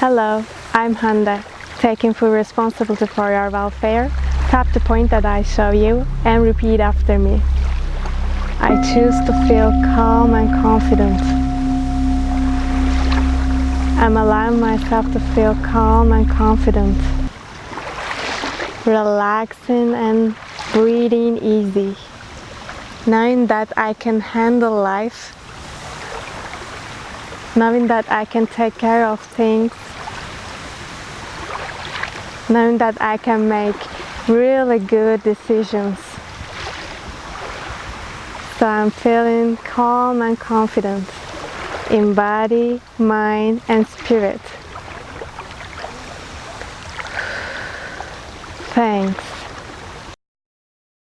Hello, I'm Handa. Taking full responsibility for your welfare, tap the point that I show you and repeat after me. I choose to feel calm and confident. I'm allowing myself to feel calm and confident. Relaxing and breathing easy. Knowing that I can handle life. Knowing that I can take care of things knowing that I can make really good decisions. So I'm feeling calm and confident in body, mind and spirit. Thanks.